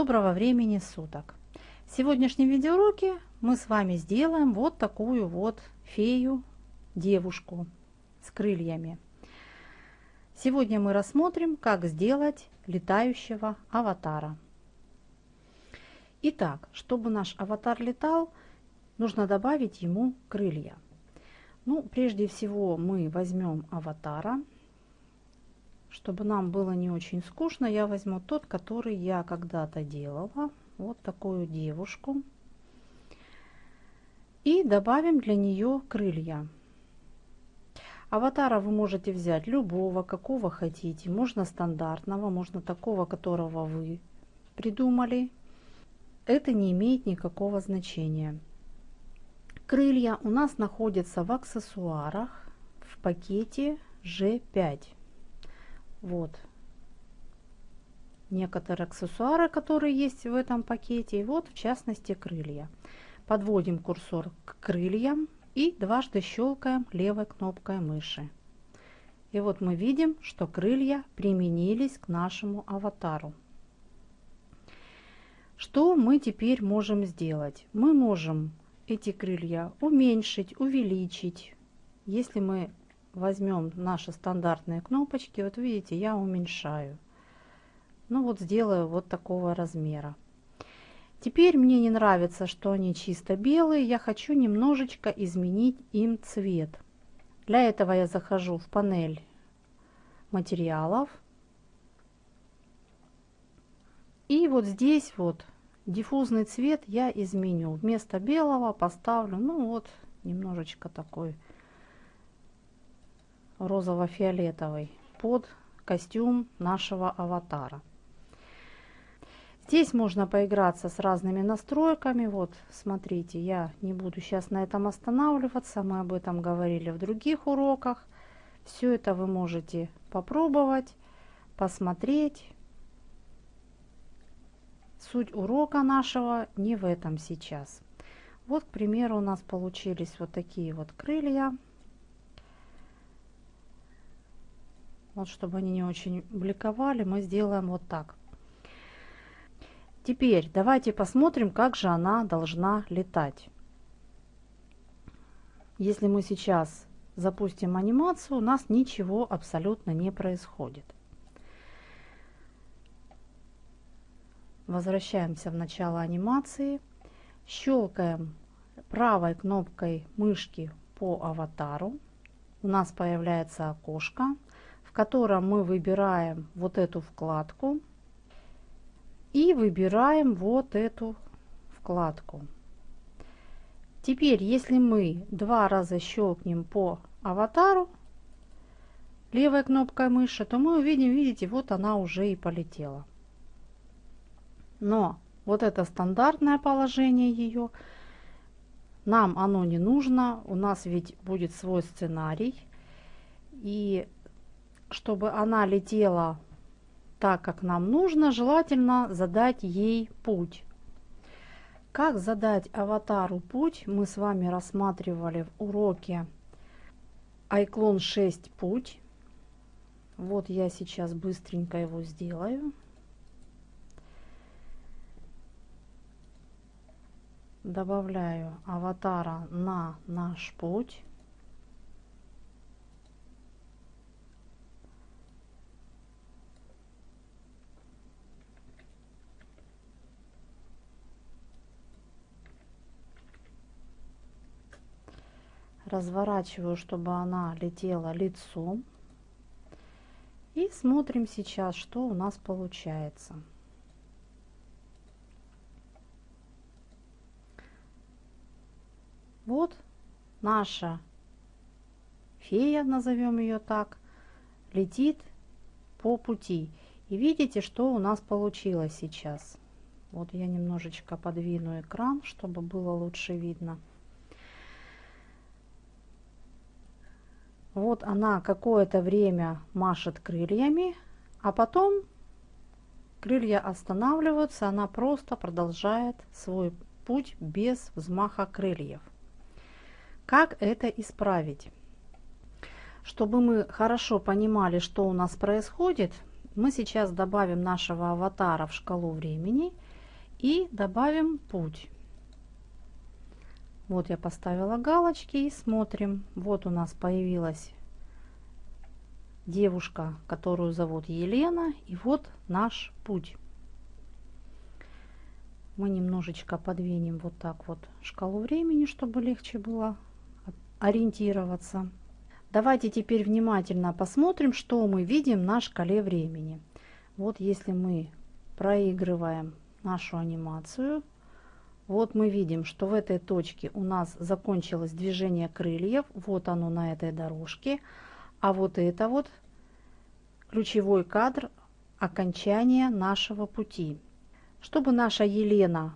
Доброго времени суток! В сегодняшнем видеоуроке мы с вами сделаем вот такую вот фею, девушку с крыльями. Сегодня мы рассмотрим, как сделать летающего аватара. Итак, чтобы наш аватар летал, нужно добавить ему крылья. Ну, прежде всего мы возьмем аватара, чтобы нам было не очень скучно, я возьму тот, который я когда-то делала. Вот такую девушку. И добавим для нее крылья. Аватара вы можете взять любого, какого хотите. Можно стандартного, можно такого, которого вы придумали. Это не имеет никакого значения. Крылья у нас находятся в аксессуарах в пакете G5 вот некоторые аксессуары, которые есть в этом пакете. И вот в частности крылья. Подводим курсор к крыльям и дважды щелкаем левой кнопкой мыши. И вот мы видим, что крылья применились к нашему аватару. Что мы теперь можем сделать? Мы можем эти крылья уменьшить, увеличить. Если мы возьмем наши стандартные кнопочки, вот видите, я уменьшаю. Ну вот сделаю вот такого размера. Теперь мне не нравится, что они чисто белые, я хочу немножечко изменить им цвет. Для этого я захожу в панель материалов. И вот здесь вот диффузный цвет я изменю. Вместо белого поставлю, ну вот, немножечко такой розово-фиолетовый под костюм нашего аватара. Здесь можно поиграться с разными настройками. Вот, смотрите, я не буду сейчас на этом останавливаться. Мы об этом говорили в других уроках. Все это вы можете попробовать, посмотреть. Суть урока нашего не в этом сейчас. Вот, к примеру, у нас получились вот такие вот крылья. Вот чтобы они не очень бликовали, мы сделаем вот так. Теперь давайте посмотрим, как же она должна летать. Если мы сейчас запустим анимацию, у нас ничего абсолютно не происходит. Возвращаемся в начало анимации. Щелкаем правой кнопкой мышки по аватару. У нас появляется окошко в котором мы выбираем вот эту вкладку и выбираем вот эту вкладку. Теперь, если мы два раза щелкнем по аватару левой кнопкой мыши, то мы увидим, видите, вот она уже и полетела. Но вот это стандартное положение ее, нам оно не нужно, у нас ведь будет свой сценарий. И чтобы она летела так, как нам нужно, желательно задать ей путь. Как задать аватару путь, мы с вами рассматривали в уроке Айклон 6 путь. Вот я сейчас быстренько его сделаю. Добавляю аватара на наш путь. Разворачиваю, чтобы она летела лицом. И смотрим сейчас, что у нас получается. Вот наша фея, назовем ее так, летит по пути. И видите, что у нас получилось сейчас. Вот я немножечко подвину экран, чтобы было лучше видно. Вот она какое-то время машет крыльями, а потом крылья останавливаются, она просто продолжает свой путь без взмаха крыльев. Как это исправить? Чтобы мы хорошо понимали, что у нас происходит, Мы сейчас добавим нашего аватара в шкалу времени и добавим путь. Вот я поставила галочки и смотрим. Вот у нас появилась девушка, которую зовут Елена. И вот наш путь. Мы немножечко подвинем вот так вот шкалу времени, чтобы легче было ориентироваться. Давайте теперь внимательно посмотрим, что мы видим на шкале времени. Вот если мы проигрываем нашу анимацию, вот мы видим, что в этой точке у нас закончилось движение крыльев. Вот оно на этой дорожке. А вот это вот ключевой кадр окончания нашего пути. Чтобы наша Елена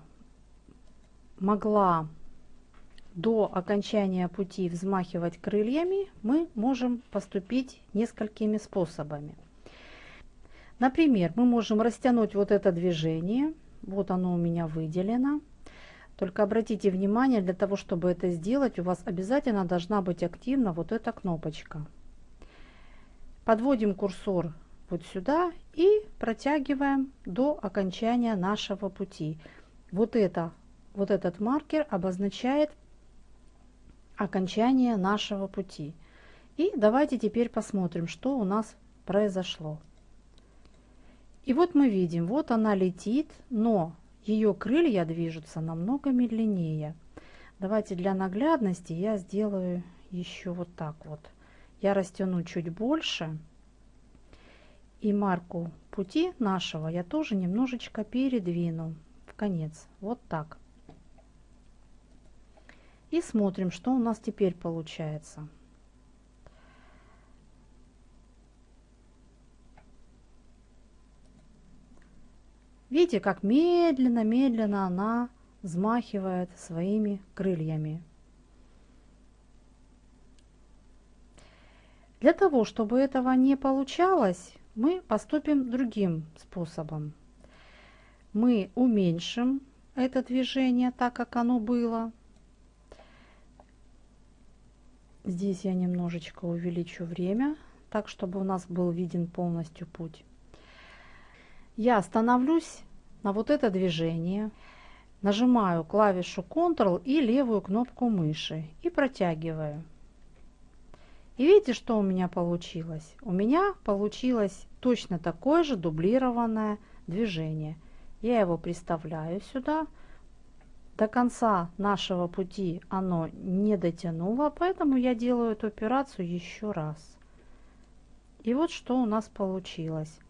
могла до окончания пути взмахивать крыльями, мы можем поступить несколькими способами. Например, мы можем растянуть вот это движение. Вот оно у меня выделено. Только обратите внимание, для того, чтобы это сделать, у вас обязательно должна быть активна вот эта кнопочка. Подводим курсор вот сюда и протягиваем до окончания нашего пути. Вот, это, вот этот маркер обозначает окончание нашего пути. И давайте теперь посмотрим, что у нас произошло. И вот мы видим, вот она летит, но ее крылья движутся намного медленнее. Давайте для наглядности я сделаю еще вот так вот. Я растяну чуть больше. И марку пути нашего я тоже немножечко передвину в конец. Вот так. И смотрим, что у нас теперь получается. Видите, как медленно-медленно она взмахивает своими крыльями. Для того, чтобы этого не получалось, мы поступим другим способом. Мы уменьшим это движение так, как оно было. Здесь я немножечко увеличу время, так, чтобы у нас был виден полностью путь. Я остановлюсь на вот это движение, нажимаю клавишу Ctrl и левую кнопку мыши и протягиваю. И видите, что у меня получилось? У меня получилось точно такое же дублированное движение. Я его приставляю сюда, до конца нашего пути оно не дотянуло, поэтому я делаю эту операцию еще раз. И вот что у нас получилось.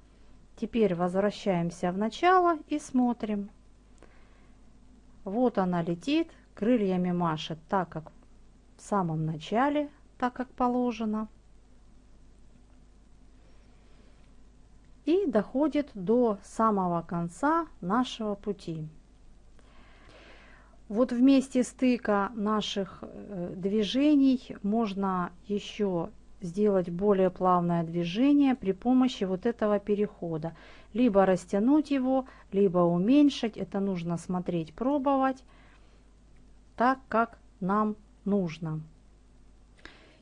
Теперь возвращаемся в начало и смотрим. Вот она летит, крыльями машет так, как в самом начале, так как положено. И доходит до самого конца нашего пути. Вот в месте стыка наших э, движений можно еще сделать более плавное движение при помощи вот этого перехода. Либо растянуть его, либо уменьшить. Это нужно смотреть, пробовать так, как нам нужно.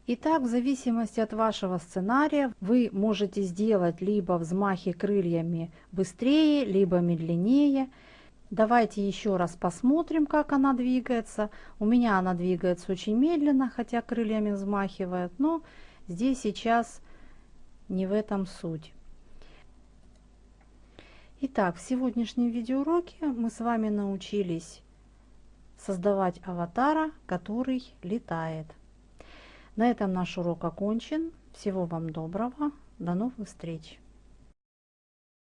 Итак, в зависимости от вашего сценария, вы можете сделать либо взмахи крыльями быстрее, либо медленнее. Давайте еще раз посмотрим, как она двигается. У меня она двигается очень медленно, хотя крыльями взмахивает, но здесь сейчас не в этом суть. Итак, в сегодняшнем видеоуроке мы с вами научились создавать аватара, который летает. На этом наш урок окончен. Всего вам доброго. До новых встреч!